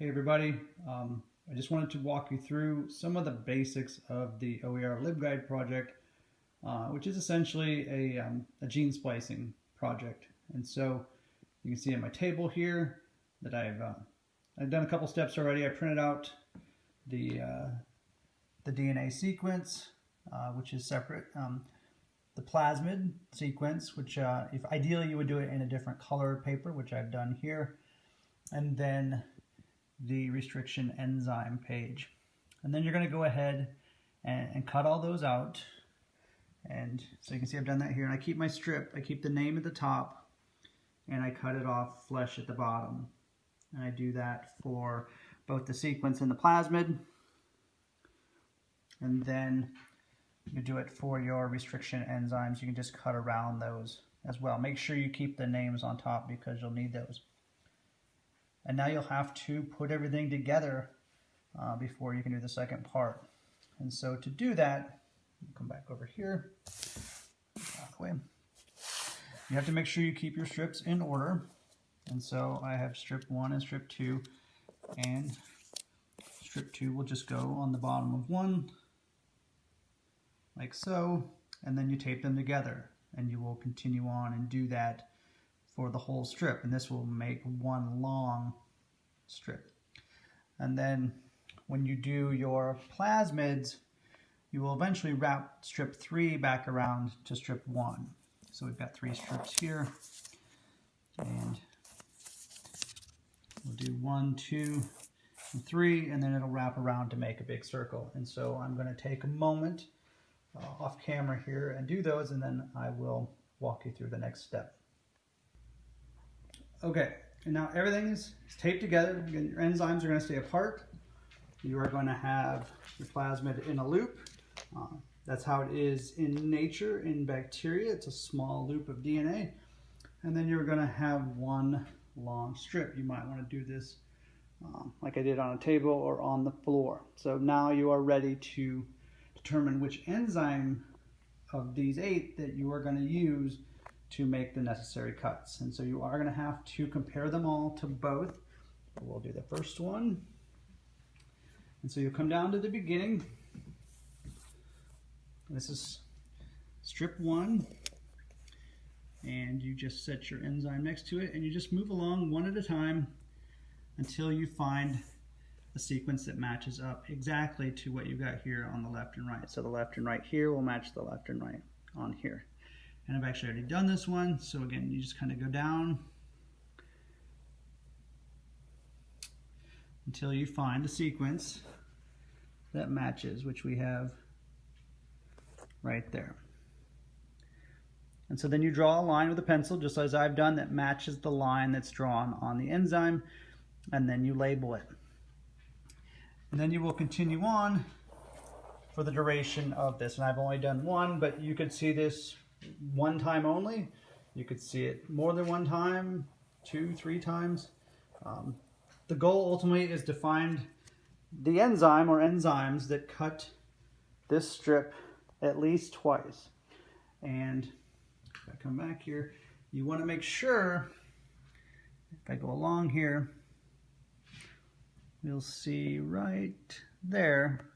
Hey everybody, um, I just wanted to walk you through some of the basics of the OER LibGuide project, uh, which is essentially a, um, a, gene splicing project. And so you can see in my table here that I've, uh, I've done a couple steps already. I printed out the, uh, the DNA sequence, uh, which is separate, um, the plasmid sequence, which uh, if ideally you would do it in a different color paper, which I've done here, and then the restriction enzyme page. And then you're going to go ahead and, and, cut all those out. And so you can see I've done that here. And I keep my strip, I keep the name at the top, and I cut it off flesh at the bottom. And I do that for both the sequence and the plasmid. And then you do it for your restriction enzymes. You can just cut around those as well. Make sure you keep the names on top because you'll need those. And now you'll have to put everything together uh, before you can do the second part. And so to do that, come back over here, way. You have to make sure you keep your strips in order. And so I have strip one and strip two, and strip two will just go on the bottom of one, like so, and then you tape them together. And you will continue on and do that for the whole strip and this will make one long strip. And then when you do your plasmids, you will eventually wrap strip three back around to strip one. So we've got three strips here and we'll do one, two, and three, and then it'll wrap around to make a big circle. And so I'm gonna take a moment uh, off camera here and do those, and then I will walk you through the next step. Okay, and now everything is, taped together. Again, your enzymes are going to stay apart. You are going to have your plasmid in a loop. Uh, that's how it is in nature. In bacteria, it's a small loop of DNA. And then you're going to have one long strip. You might want to do this um, like I did on a table or on the floor. So now you are ready to determine which enzyme of these eight that you are going to use to make the necessary cuts. And so you are going to have to compare them all to both. We'll do the first one. And so you'll come down to the beginning. This is strip one. And you just set your enzyme next to it and you just move along one at a time until you find a sequence that matches up exactly to what you've got here on the left and right. So the left and right here will match the left and right on here. And I've actually already done this one. So again, you just kind of go down until you find the sequence that matches, which we have right there. And so then you draw a line with a pencil, just as I've done, that matches the line that's drawn on the enzyme, and then you label it. And then you will continue on for the duration of this. And I've only done one, but you could see this one time only. You could see it more than one time, two, three times. Um, the goal ultimately is to find the enzyme or enzymes that cut this strip at least twice. And if I come back here, you want to make sure, if I go along here, you'll see right there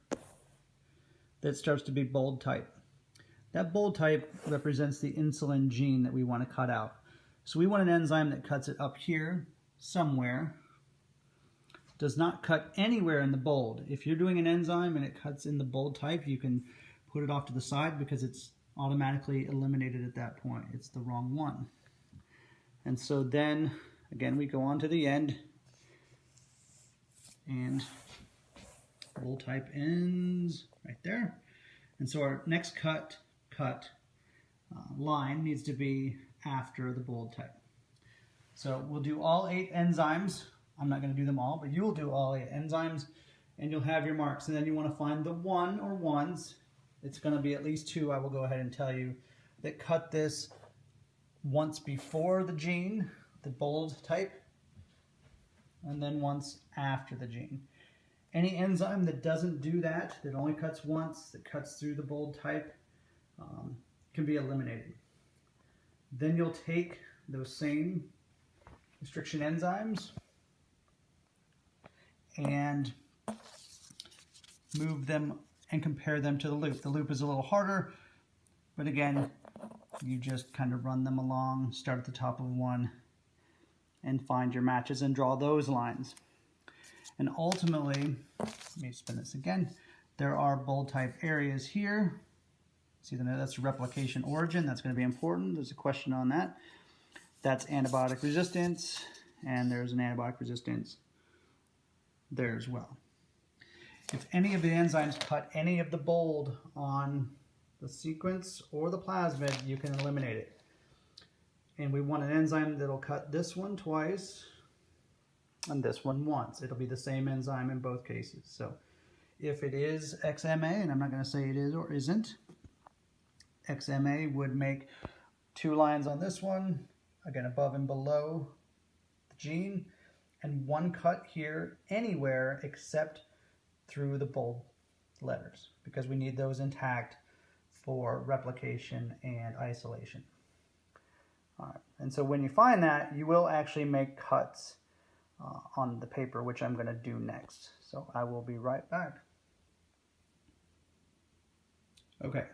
that starts to be bold type. That bold type represents the insulin gene that we want to cut out. So we want an enzyme that cuts it up here somewhere. Does not cut anywhere in the bold. If you're doing an enzyme and it cuts in the bold type, you can put it off to the side because it's automatically eliminated at that point. It's the wrong one. And so then, again, we go on to the end and bold type ends right there. And so our next cut cut uh, line needs to be after the bold type. So we'll do all eight enzymes. I'm not going to do them all, but you will do all eight enzymes and you'll have your marks. And then you want to find the one or ones. It's going to be at least two, I will go ahead and tell you, that cut this once before the gene, the bold type, and then once after the gene. Any enzyme that doesn't do that, that only cuts once, that cuts through the bold type, um, can be eliminated. Then you'll take those same restriction enzymes and move them and compare them to the loop. The loop is a little harder, but again, you just kind of run them along, start at the top of one, and find your matches and draw those lines. And ultimately, let me spin this again, there are bold type areas here. See, that's replication origin. That's going to be important. There's a question on that. That's antibiotic resistance, and there's an antibiotic resistance there as well. If any of the enzymes cut any of the bold on the sequence or the plasmid, you can eliminate it. And we want an enzyme that'll cut this one twice and this one once. It'll be the same enzyme in both cases. So if it is XMA, and I'm not going to say it is or isn't, XMA would make two lines on this one, again above and below the gene, and one cut here anywhere except through the bold letters because we need those intact for replication and isolation. All right. And so when you find that, you will actually make cuts uh, on the paper, which I'm going to do next. So I will be right back. Okay,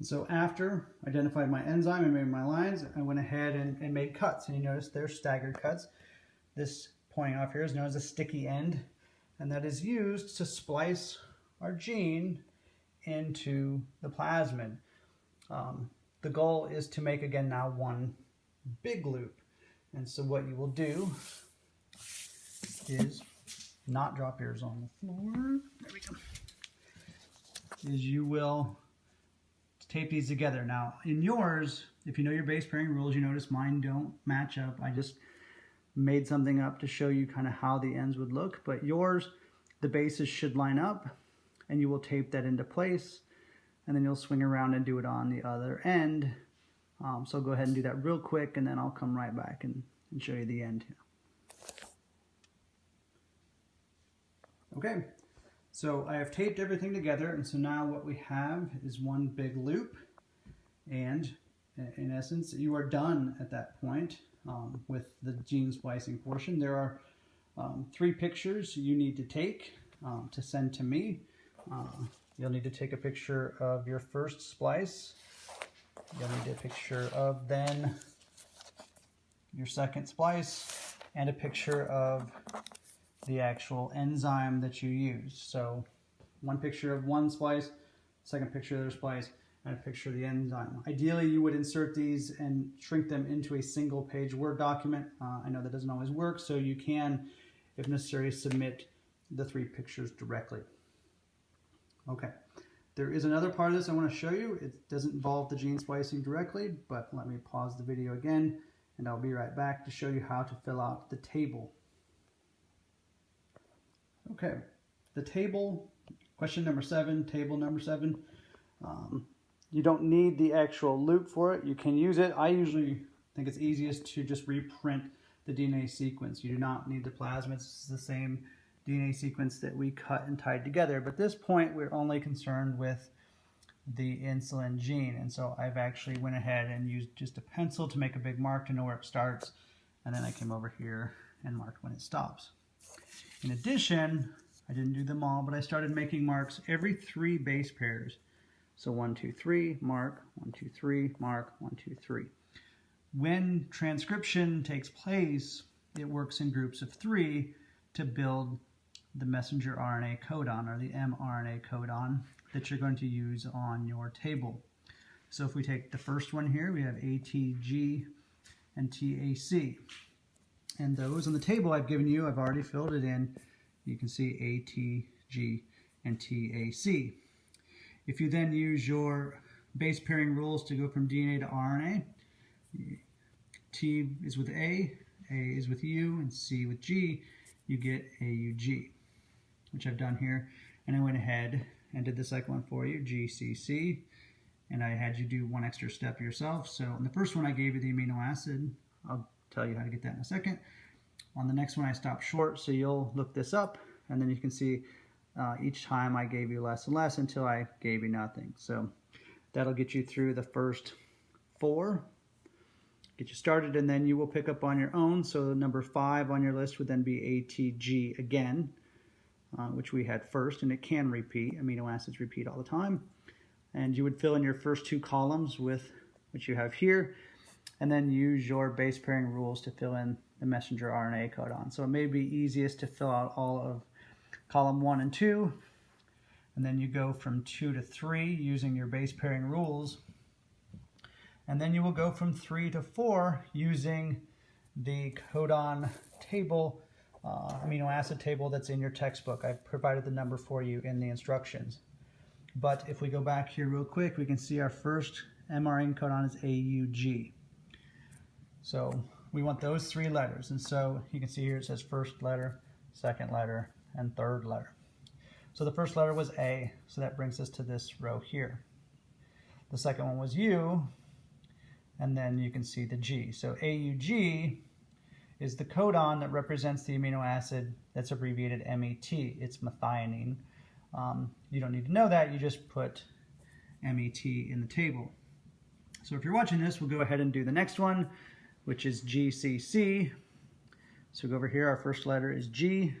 so after identified my enzyme and made my lines, I went ahead and, and made cuts. And you notice they're staggered cuts. This pointing off here is known as a sticky end, and that is used to splice our gene into the plasmid. Um, the goal is to make, again, now one big loop. And so what you will do is not drop yours on the floor. There we go. Is you will tape these together. Now, in yours, if you know your base pairing rules, you notice mine don't match up. I just made something up to show you kind of how the ends would look. But yours, the bases should line up and you will tape that into place and then you'll swing around and do it on the other end. Um, so go ahead and do that real quick and then I'll come right back and, and show you the end. Okay, so I have taped everything together and so now what we have is one big loop and in essence you are done at that point um, with the gene splicing portion. There are um, three pictures you need to take um, to send to me. Uh, you'll need to take a picture of your first splice. You'll need a picture of then your second splice and a picture of the actual enzyme that you use. So one picture of one splice, second picture of their splice, and a picture of the enzyme. Ideally, you would insert these and shrink them into a single page Word document. Uh, I know that doesn't always work, so you can, if necessary, submit the three pictures directly. Okay, there is another part of this I want to show you. It doesn't involve the gene splicing directly, but let me pause the video again, and I'll be right back to show you how to fill out the table. Okay, the table, question number seven, table number seven. Um, you don't need the actual loop for it. You can use it. I usually think it's easiest to just reprint the DNA sequence. You do not need the plasmids. It's the same DNA sequence that we cut and tied together. But at this point, we're only concerned with the insulin gene. And so I've actually went ahead and used just a pencil to make a big mark to know where it starts. And then I came over here and marked when it stops. In addition, I didn't do them all, but I started making marks every three base pairs. So one, two, three, mark, one, two, three, mark, one, two, three. When transcription takes place, it works in groups of three to build the messenger RNA codon or the mRNA codon that you're going to use on your table. So if we take the first one here, we have ATG and TAC. And those on the table I've given you, I've already filled it in. You can see A, T, G, and TAC. If you then use your base pairing rules to go from DNA to RNA, T is with A, A is with U, and C with G, you get AUG, which I've done here. And I went ahead and did the second one for you, GCC, and I had you do one extra step yourself. So in the first one, I gave you the amino acid. I'll tell you how to get that in a second. On the next one, I stopped short, so you'll look this up, and then you can see uh, each time I gave you less and less until I gave you nothing. So that'll get you through the first four, get you started, and then you will pick up on your own. So number five on your list would then be ATG again. uh, which we had first, and it can repeat. Amino acids repeat all the time. And you would fill in your first two columns with what you have here, and then use your base pairing rules to fill in the messenger RNA codon. So it may be easiest to fill out all of column one and two, and then you go from two to three using your base pairing rules. And then you will go from three to four using the codon table, uh, amino acid table that's in your textbook. I've provided the number for you in the instructions. But if we go back here real quick, we can see our first mRNA codon is AUG. So we want those three letters. And so you can see here it says first letter, second letter, and third letter. So the first letter was A, so that brings us to this row here. The second one was U, and then you can see the G. So AUG is the codon that represents the amino acid that's abbreviated MET. It's methionine. Um, you don't need to know that, you just put MET in the table. So if you're watching this, we'll go ahead and do the next one, which is GCC. So we go over here, our first letter is G.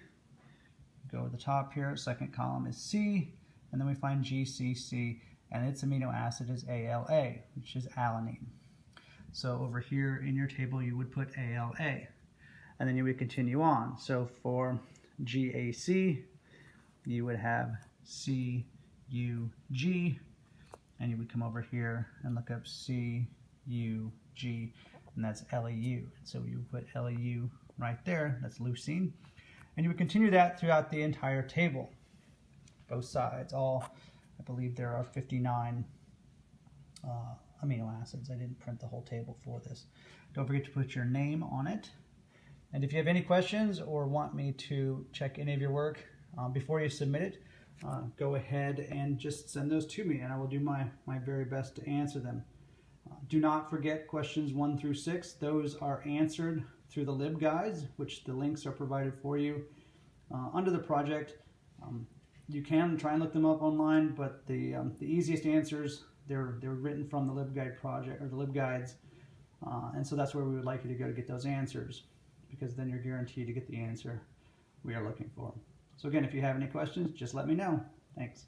Go to the top here, second column is C, and then we find GCC, and its amino acid is ALA, which is alanine. So over here in your table, you would put ALA, and then you would continue on. So for GAC, you would have CUG, and you would come over here and look up CUG, and that's LEU. So you put LEU right there, that's leucine. And you would continue that throughout the entire table, both sides. All, I believe there are 59 uh, amino acids. I didn't print the whole table for this. Don't forget to put your name on it. And if you have any questions or want me to check any of your work uh, before you submit it, uh, go ahead and just send those to me and I will do my, my very best to answer them. Do not forget questions one through six. Those are answered through the LibGuides, which the links are provided for you uh, under the project. Um, you can try and look them up online, but the, um, the easiest answers, they're, they're written from the LibGuide project or the LibGuides. Uh, and so that's where we would like you to go to get those answers because then you're guaranteed to get the answer we are looking for. So again, if you have any questions, just let me know. Thanks.